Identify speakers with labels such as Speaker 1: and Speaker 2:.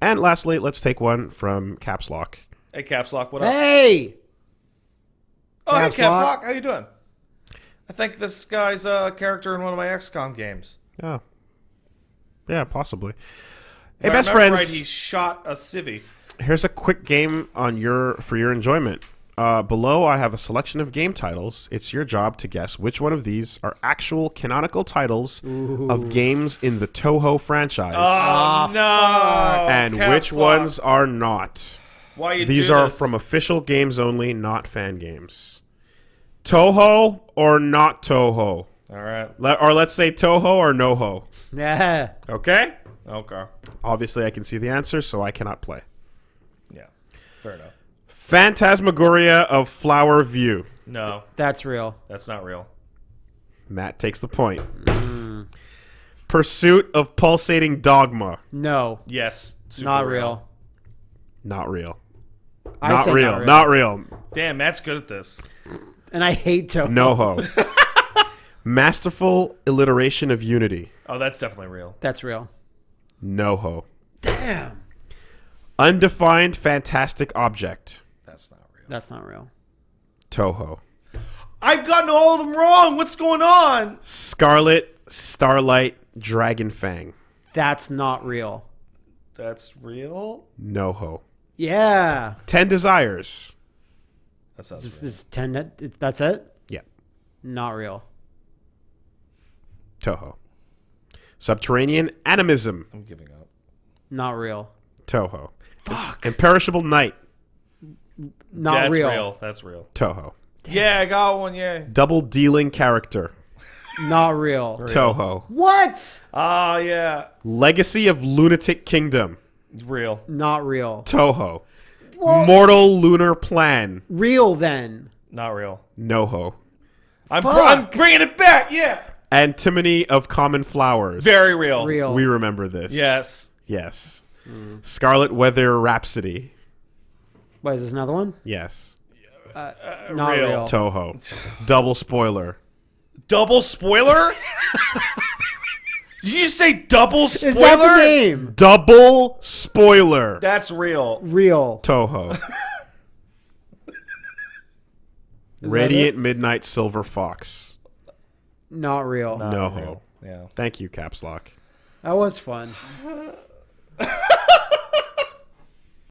Speaker 1: And lastly, let's take one from Caps Lock.
Speaker 2: Hey, Caps Lock, what up?
Speaker 3: Hey,
Speaker 2: oh, hey,
Speaker 3: Caps
Speaker 2: Caps
Speaker 3: Lock.
Speaker 2: Lock, how you doing? I think this guy's a character in one of my XCOM games.
Speaker 1: Yeah. Yeah, possibly. Hey,
Speaker 2: I
Speaker 1: best
Speaker 2: remember
Speaker 1: friends.
Speaker 2: Right, he shot a civvy.
Speaker 1: Here's a quick game on your for your enjoyment. Uh, below, I have a selection of game titles. It's your job to guess which one of these are actual canonical titles of games in the Touhou franchise,
Speaker 2: Oh, no!
Speaker 1: and
Speaker 2: Caps
Speaker 1: which
Speaker 2: Lock.
Speaker 1: ones are not.
Speaker 2: Why you
Speaker 1: These
Speaker 2: do
Speaker 1: are
Speaker 2: this?
Speaker 1: from official games only, not fan games. Touhou or not Touhou?
Speaker 2: All right.
Speaker 1: Le- or let's say Touhou or Noho.
Speaker 3: yeah,
Speaker 1: Okay?
Speaker 2: Okay.
Speaker 1: Obviously, I can see the answer, so I cannot play.
Speaker 2: Yeah. Fair enough.
Speaker 1: Phantasmagoria of Flower View.
Speaker 2: No,
Speaker 3: that's real.
Speaker 2: that's not real.
Speaker 1: Matt takes the point. Pursuit of Pulsating Dogma.
Speaker 3: No,
Speaker 2: Yes. super
Speaker 3: not real.
Speaker 1: Not real.
Speaker 3: I
Speaker 1: Not real.
Speaker 3: Not real.
Speaker 1: Not real.
Speaker 2: Damn, Matt's good at this.
Speaker 3: and I hate Touhou.
Speaker 1: Noho. Masterful alliteration of unity.
Speaker 2: Oh, that's definitely real.
Speaker 3: That's real.
Speaker 1: Noho.
Speaker 3: Damn,
Speaker 1: Undefined fantastic object.
Speaker 2: That's not real.
Speaker 3: that's not real.
Speaker 1: Touhou.
Speaker 2: I've gotten all of them wrong. What's going on?
Speaker 1: Scarlet Starlight Dragon Fang.
Speaker 3: That's not real.
Speaker 2: That's real.
Speaker 1: Noho.
Speaker 3: Yeah,
Speaker 1: Ten Desires.
Speaker 2: That sounds
Speaker 3: This
Speaker 2: real.
Speaker 3: is ten. it- That's it.
Speaker 1: Yeah.
Speaker 3: Not real.
Speaker 1: Touhou. Subterranean Animism.
Speaker 2: I'm giving up.
Speaker 3: Not real.
Speaker 1: Touhou. Fuck. Imperishable Night.
Speaker 3: Not
Speaker 2: That's
Speaker 3: real.
Speaker 2: real. That's real.
Speaker 1: Touhou.
Speaker 2: Yeah, I got one. Yeah.
Speaker 1: Double dealing character.
Speaker 3: Not real.
Speaker 1: Touhou.
Speaker 3: What?
Speaker 2: Ah, yeah.
Speaker 1: Legacy of Lunatic Kingdom.
Speaker 2: Real.
Speaker 3: Not real.
Speaker 1: Touhou. Mortal Lunar Plan.
Speaker 3: Real then.
Speaker 2: Not real.
Speaker 1: Noho.
Speaker 2: I'm,
Speaker 3: Fuck.
Speaker 2: I'm bringing it back. Yeah.
Speaker 1: Antimony of Common Flowers.
Speaker 2: Very real.
Speaker 3: Real.
Speaker 1: We remember this.
Speaker 2: Yes.
Speaker 1: Yes. Scarlet Weather Rhapsody.
Speaker 3: What is this another one?
Speaker 1: Yes.
Speaker 3: Uh, uh, uh, not
Speaker 2: real.
Speaker 3: real.
Speaker 1: Touhou. Double spoiler.
Speaker 2: Double spoiler? Did you just say double spoiler?
Speaker 3: Is that the name?
Speaker 1: Double spoiler.
Speaker 2: That's real.
Speaker 3: Real.
Speaker 1: Touhou. Radiant Midnight Silver Fox.
Speaker 3: Not real.
Speaker 1: No.
Speaker 2: Real. Yeah.
Speaker 1: Thank you, Caps Lock.
Speaker 3: That was fun.